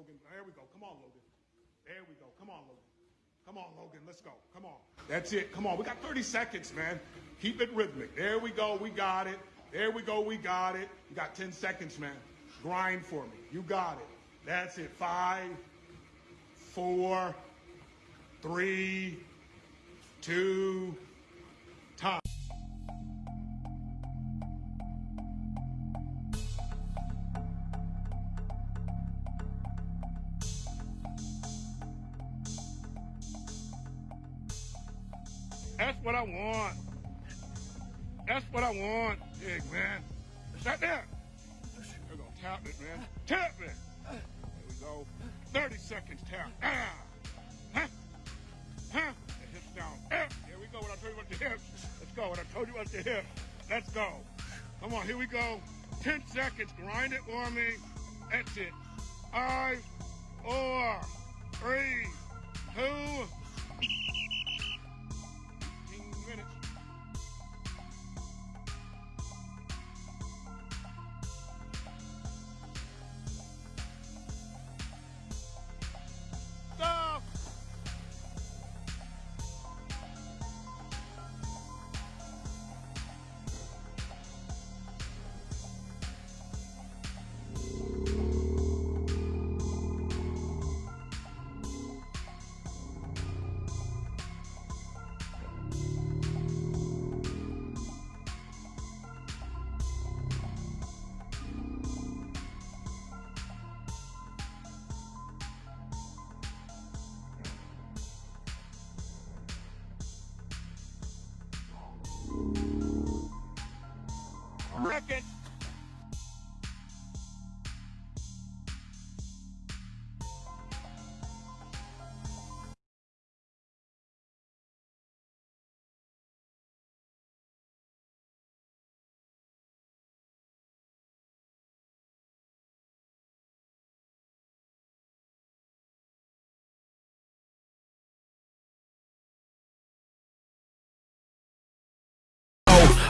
Logan. There we go. Come on, Logan. There we go. Come on, Logan. Come on, Logan. Let's go. Come on. That's it. Come on. We got 30 seconds, man. Keep it rhythmic. There we go. We got it. There we go. We got it. You got 10 seconds, man. Grind for me. You got it. That's it. Five, four, three, two, what I want. That's what I want, big man. Right there. We're gonna tap it, man. Tap it. There we go. 30 seconds tap. Ah. Huh? Huh? The hips down. Ah. Here we go. When I told you about the hips. Let's go. When I told you about the hips. Let's go. Come on, here we go. 10 seconds. Grind it for me. That's it. Five, four, three, Second.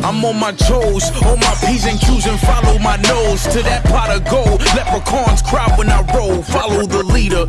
I'm on my toes, on my P's and Q's and follow my nose to that pot of gold. Leprechauns cry when I roll, follow the leader.